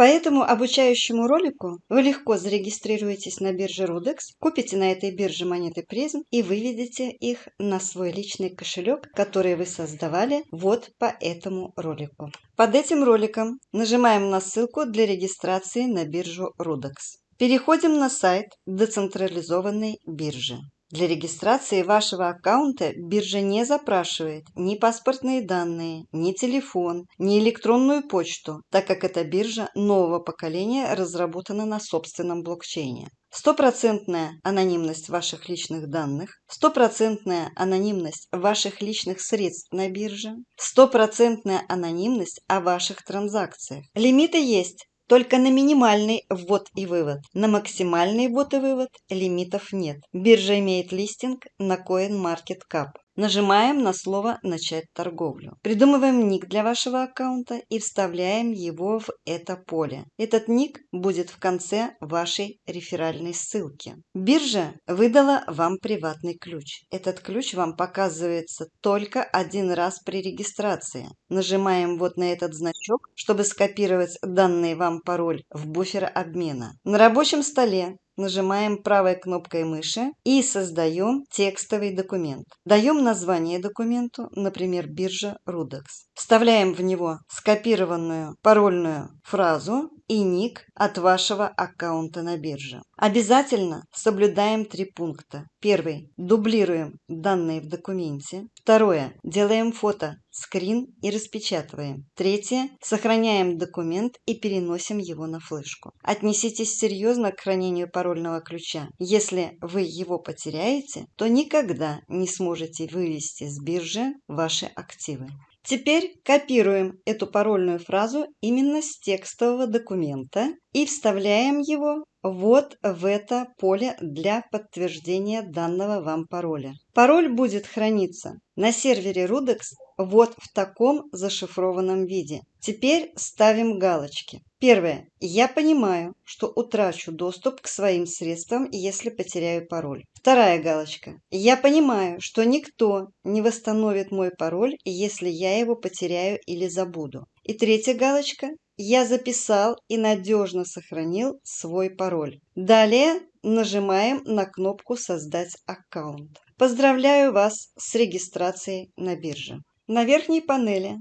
По этому обучающему ролику вы легко зарегистрируетесь на бирже Rudex, купите на этой бирже монеты призм и выведете их на свой личный кошелек, который вы создавали вот по этому ролику. Под этим роликом нажимаем на ссылку для регистрации на биржу Rudex. Переходим на сайт децентрализованной биржи. Для регистрации вашего аккаунта биржа не запрашивает ни паспортные данные, ни телефон, ни электронную почту, так как эта биржа нового поколения разработана на собственном блокчейне. Стопроцентная анонимность ваших личных данных, стопроцентная анонимность ваших личных средств на бирже, стопроцентная анонимность о ваших транзакциях. Лимиты есть, только на минимальный ввод и вывод. На максимальный ввод и вывод лимитов нет. Биржа имеет листинг на CoinMarketCap. Нажимаем на слово «Начать торговлю». Придумываем ник для вашего аккаунта и вставляем его в это поле. Этот ник будет в конце вашей реферальной ссылки. Биржа выдала вам приватный ключ. Этот ключ вам показывается только один раз при регистрации. Нажимаем вот на этот значок, чтобы скопировать данный вам пароль в буфер обмена. На рабочем столе нажимаем правой кнопкой мыши и создаем текстовый документ. Даем название документу, например, биржа Rudex. Вставляем в него скопированную парольную фразу и ник от вашего аккаунта на бирже. Обязательно соблюдаем три пункта. Первый. Дублируем данные в документе. Второе. Делаем фото, скрин и распечатываем. Третье. Сохраняем документ и переносим его на флешку. Отнеситесь серьезно к хранению парольного ключа. Если вы его потеряете, то никогда не сможете вывести с биржи ваши активы. Теперь копируем эту парольную фразу именно с текстового документа и вставляем его вот в это поле для подтверждения данного вам пароля. Пароль будет храниться на сервере Rudex вот в таком зашифрованном виде. Теперь ставим галочки. Первое. Я понимаю, что утрачу доступ к своим средствам, если потеряю пароль. Вторая галочка. Я понимаю, что никто не восстановит мой пароль, если я его потеряю или забуду. И третья галочка. Я записал и надежно сохранил свой пароль. Далее нажимаем на кнопку «Создать аккаунт». Поздравляю вас с регистрацией на бирже. На верхней панели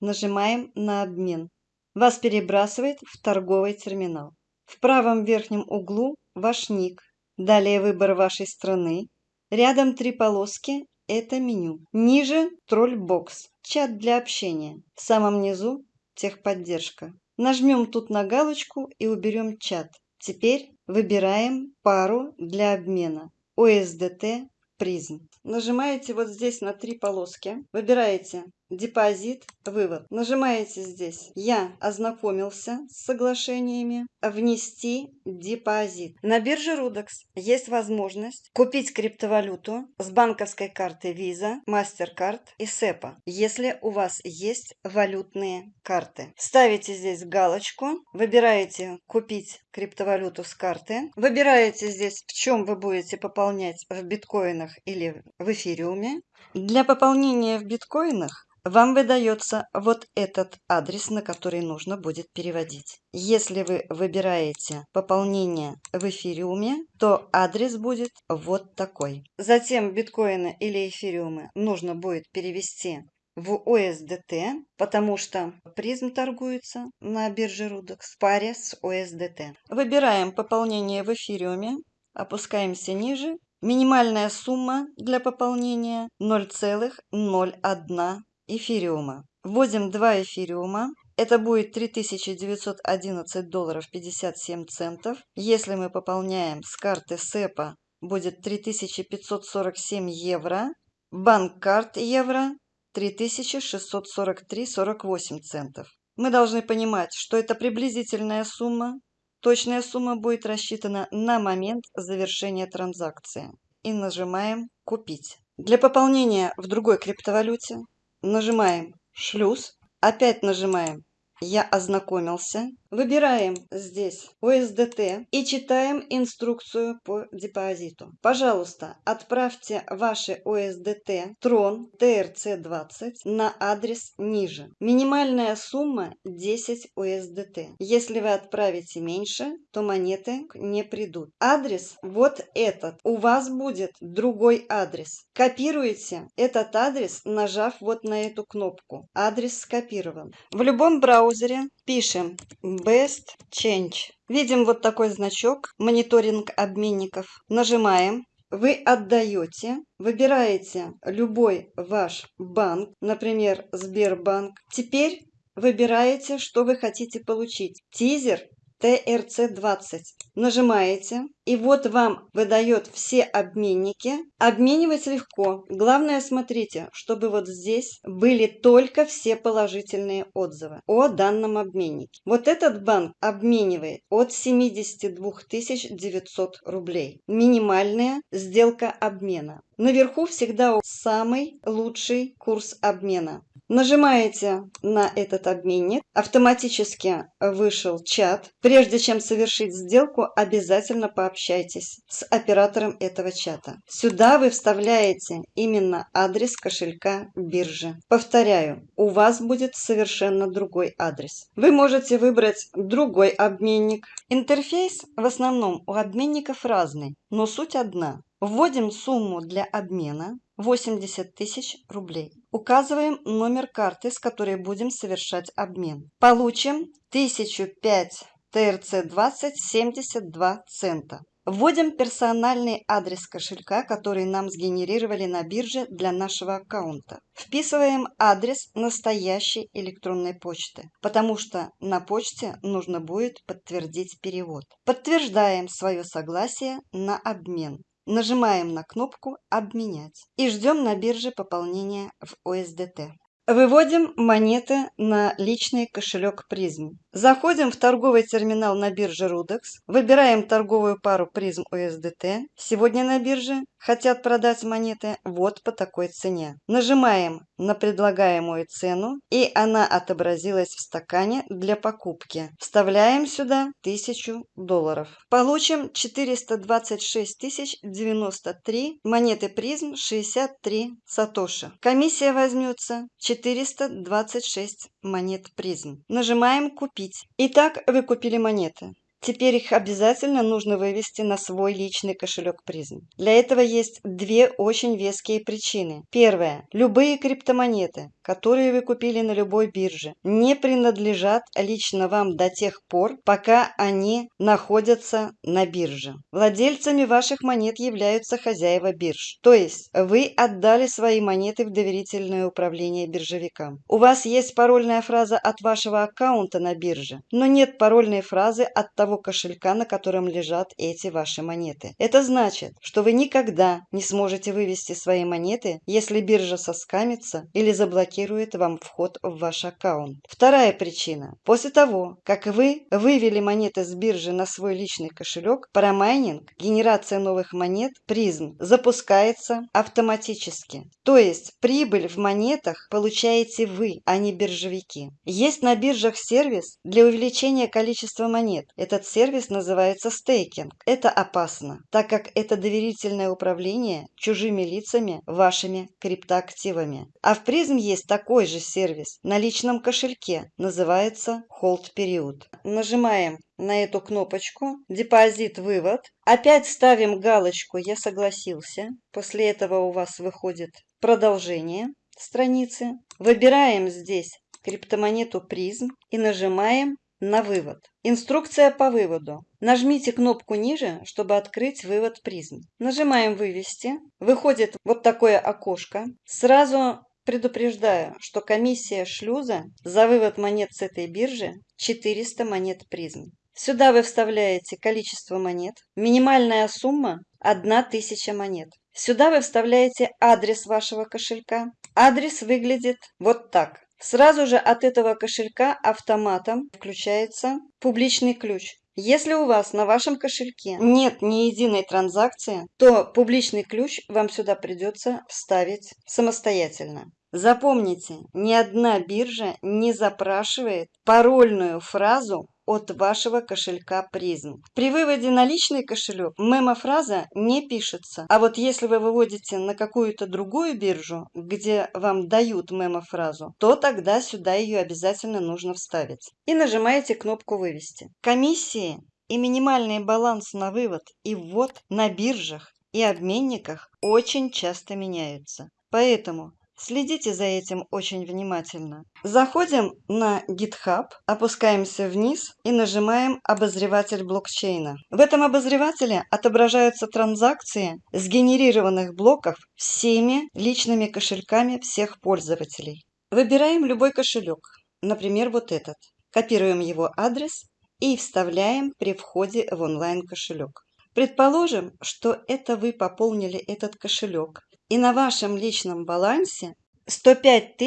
нажимаем на «Обмен». Вас перебрасывает в торговый терминал. В правом верхнем углу ваш ник. Далее выбор вашей страны. Рядом три полоски – это меню. Ниже – тролльбокс, чат для общения. В самом низу – техподдержка. Нажмем тут на галочку и уберем чат. Теперь выбираем пару для обмена. OSDT призм. Нажимаете вот здесь на три полоски, выбираете депозит, вывод. Нажимаете здесь «Я ознакомился с соглашениями», «Внести депозит». На бирже Rudex есть возможность купить криптовалюту с банковской карты Visa, MasterCard и SEPA, если у вас есть валютные карты. Ставите здесь галочку, выбираете «Купить криптовалюту с карты», выбираете здесь, в чем вы будете пополнять в биткоинах или в эфириуме. Для пополнения в биткоинах вам выдается вот этот адрес, на который нужно будет переводить. Если вы выбираете пополнение в эфириуме, то адрес будет вот такой. Затем биткоины или эфириумы нужно будет перевести в USDT, потому что призм торгуется на бирже Rudex в паре с USDT. Выбираем пополнение в эфириуме, опускаемся ниже. Минимальная сумма для пополнения 0,01 эфириума. Вводим 2 эфириума. Это будет 3911 долларов 57 центов. Если мы пополняем с карты СЭПа, будет 3547 евро. Банк карт евро 3643,48 центов. Мы должны понимать, что это приблизительная сумма. Точная сумма будет рассчитана на момент завершения транзакции. И нажимаем «Купить». Для пополнения в другой криптовалюте Нажимаем «Шлюз». Опять нажимаем «Я ознакомился». Выбираем здесь USDT и читаем инструкцию по депозиту. Пожалуйста, отправьте ваши USDT Tron TRC20 на адрес ниже. Минимальная сумма 10 USDT. Если вы отправите меньше, то монеты не придут. Адрес вот этот. У вас будет другой адрес. Копируете этот адрес, нажав вот на эту кнопку. Адрес скопирован. В любом браузере пишем Best Change. Видим вот такой значок «Мониторинг обменников». Нажимаем. Вы отдаете, выбираете любой ваш банк, например, Сбербанк. Теперь выбираете, что вы хотите получить. Тизер TRC20. Нажимаете, и вот вам выдает все обменники. Обменивать легко. Главное, смотрите, чтобы вот здесь были только все положительные отзывы о данном обменнике. Вот этот банк обменивает от 72 900 рублей. Минимальная сделка обмена. Наверху всегда самый лучший курс обмена. Нажимаете на этот обменник, автоматически вышел чат. Прежде чем совершить сделку, обязательно пообщайтесь с оператором этого чата. Сюда вы вставляете именно адрес кошелька биржи. Повторяю, у вас будет совершенно другой адрес. Вы можете выбрать другой обменник. Интерфейс в основном у обменников разный, но суть одна. Вводим сумму для обмена 80 тысяч рублей. Указываем номер карты, с которой будем совершать обмен. Получим 1005 ТРЦ-20 72 цента. Вводим персональный адрес кошелька, который нам сгенерировали на бирже для нашего аккаунта. Вписываем адрес настоящей электронной почты, потому что на почте нужно будет подтвердить перевод. Подтверждаем свое согласие на обмен. Нажимаем на кнопку «Обменять» и ждем на бирже пополнения в USDT. Выводим монеты на личный кошелек призм. Заходим в торговый терминал на бирже Rudex, выбираем торговую пару призм USDT. Сегодня на бирже хотят продать монеты вот по такой цене. Нажимаем на предлагаемую цену и она отобразилась в стакане для покупки. Вставляем сюда 1000 долларов. Получим 426 093 монеты призм 63 сатоши. Комиссия возьмется 426 монет призм. Нажимаем купить. Итак, вы купили монеты. Теперь их обязательно нужно вывести на свой личный кошелек призм. Для этого есть две очень веские причины. Первое. Любые криптомонеты, которые вы купили на любой бирже, не принадлежат лично вам до тех пор, пока они находятся на бирже. Владельцами ваших монет являются хозяева бирж. То есть вы отдали свои монеты в доверительное управление биржевикам. У вас есть парольная фраза от вашего аккаунта на бирже, но нет парольной фразы от того, того кошелька, на котором лежат эти ваши монеты. Это значит, что вы никогда не сможете вывести свои монеты, если биржа соскамится или заблокирует вам вход в ваш аккаунт. Вторая причина. После того, как вы вывели монеты с биржи на свой личный кошелек, парамайнинг, генерация новых монет, призм, запускается автоматически. То есть прибыль в монетах получаете вы, а не биржевики. Есть на биржах сервис для увеличения количества монет. Это этот сервис называется стейкинг. Это опасно, так как это доверительное управление чужими лицами вашими криптоактивами. А в призм есть такой же сервис на личном кошельке, называется Hold Period. Нажимаем на эту кнопочку «Депозит вывод». Опять ставим галочку «Я согласился». После этого у вас выходит продолжение страницы. Выбираем здесь криптомонету призм и нажимаем на вывод. Инструкция по выводу. Нажмите кнопку ниже, чтобы открыть вывод призм. Нажимаем «Вывести». Выходит вот такое окошко. Сразу предупреждаю, что комиссия шлюза за вывод монет с этой биржи 400 монет призм. Сюда вы вставляете количество монет. Минимальная сумма – 1000 монет. Сюда вы вставляете адрес вашего кошелька. Адрес выглядит вот так. Сразу же от этого кошелька автоматом включается публичный ключ. Если у вас на вашем кошельке нет ни единой транзакции, то публичный ключ вам сюда придется вставить самостоятельно. Запомните, ни одна биржа не запрашивает парольную фразу от вашего кошелька призм. При выводе на личный кошелек мемофраза не пишется. А вот если вы выводите на какую-то другую биржу, где вам дают мемофразу, то тогда сюда ее обязательно нужно вставить. И нажимаете кнопку «Вывести». Комиссии и минимальный баланс на вывод и ввод на биржах и обменниках очень часто меняются. Поэтому Следите за этим очень внимательно. Заходим на GitHub, опускаемся вниз и нажимаем «Обозреватель блокчейна». В этом обозревателе отображаются транзакции сгенерированных блоков всеми личными кошельками всех пользователей. Выбираем любой кошелек, например, вот этот. Копируем его адрес и вставляем при входе в онлайн-кошелек. Предположим, что это вы пополнили этот кошелек и на вашем личном балансе 105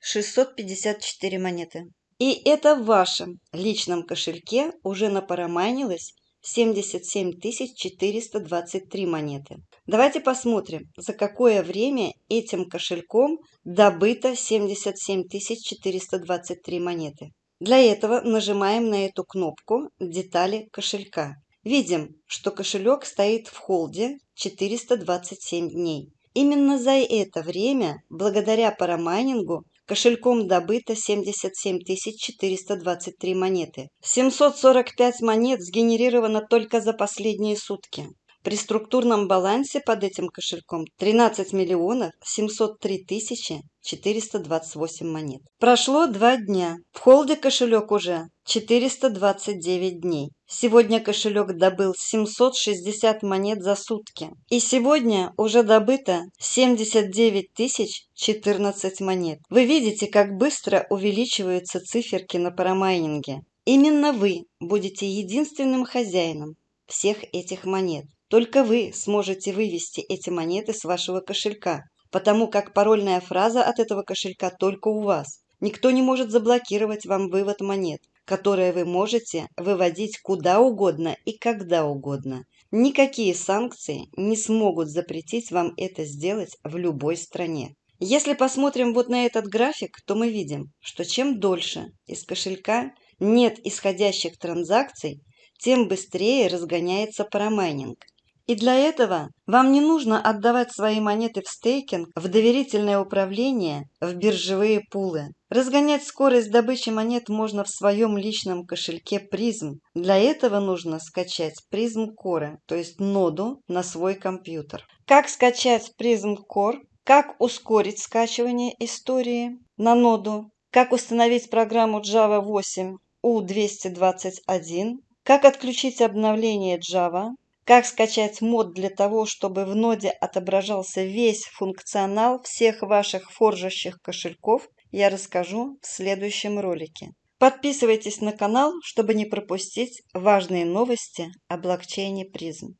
654 монеты. И это в вашем личном кошельке уже напарамайнилось 77 423 монеты. Давайте посмотрим, за какое время этим кошельком добыто 77 423 монеты. Для этого нажимаем на эту кнопку «Детали кошелька». Видим, что кошелек стоит в холде 427 дней. Именно за это время, благодаря парамайнингу, кошельком добыто 77 423 монеты. 745 монет сгенерировано только за последние сутки. При структурном балансе под этим кошельком 13 миллионов 703 тысячи 428 монет. Прошло два дня. В холде кошелек уже 429 дней. Сегодня кошелек добыл 760 монет за сутки. И сегодня уже добыто 79 тысяч 14 монет. Вы видите, как быстро увеличиваются циферки на парамайнинге. Именно вы будете единственным хозяином всех этих монет. Только вы сможете вывести эти монеты с вашего кошелька, потому как парольная фраза от этого кошелька только у вас. Никто не может заблокировать вам вывод монет, которые вы можете выводить куда угодно и когда угодно. Никакие санкции не смогут запретить вам это сделать в любой стране. Если посмотрим вот на этот график, то мы видим, что чем дольше из кошелька нет исходящих транзакций, тем быстрее разгоняется парамайнинг. И для этого вам не нужно отдавать свои монеты в стейкинг, в доверительное управление, в биржевые пулы. Разгонять скорость добычи монет можно в своем личном кошельке призм. Для этого нужно скачать призм Core, то есть ноду на свой компьютер. Как скачать призм Core? Как ускорить скачивание истории на ноду? Как установить программу Java 8 U221? Как отключить обновление Java? Как скачать мод для того, чтобы в ноде отображался весь функционал всех ваших форжащих кошельков, я расскажу в следующем ролике. Подписывайтесь на канал, чтобы не пропустить важные новости о блокчейне призм.